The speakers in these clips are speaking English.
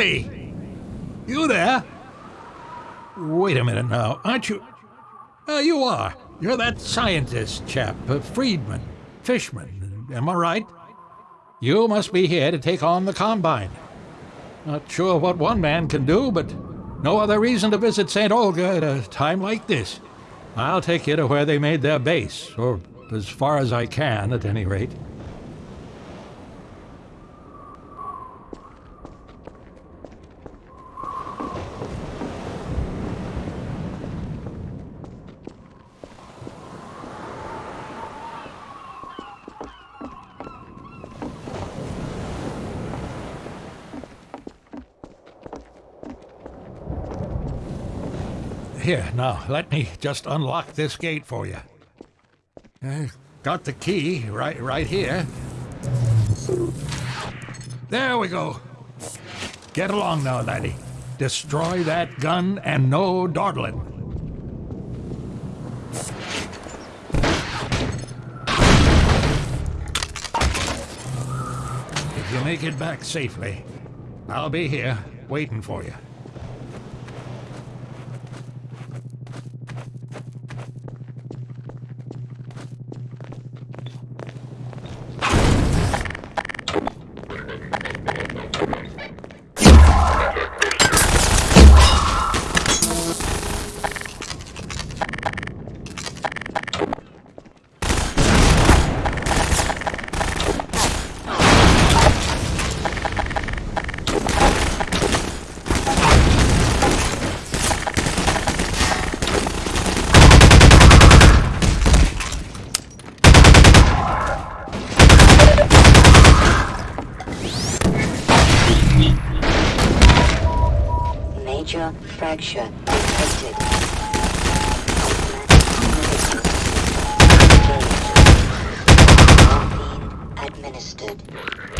Hey! You there? Wait a minute now. Aren't you. Uh, you are. You're that scientist chap, uh, Friedman, Fishman. Am I right? You must be here to take on the Combine. Not sure what one man can do, but no other reason to visit St. Olga at a time like this. I'll take you to where they made their base, or as far as I can, at any rate. Here, now, let me just unlock this gate for you. Uh, got the key right, right here. There we go. Get along now, laddie. Destroy that gun and no dawdling. If you make it back safely, I'll be here waiting for you. Major fracture detected. Administered.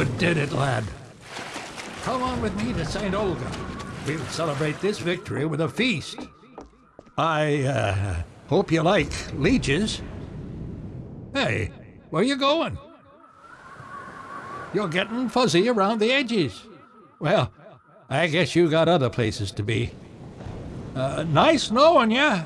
Did it, lad. Come on with me to St. Olga. We'll celebrate this victory with a feast. I, uh, hope you like leeches. Hey, where you going? You're getting fuzzy around the edges. Well, I guess you got other places to be. Uh, nice knowing you.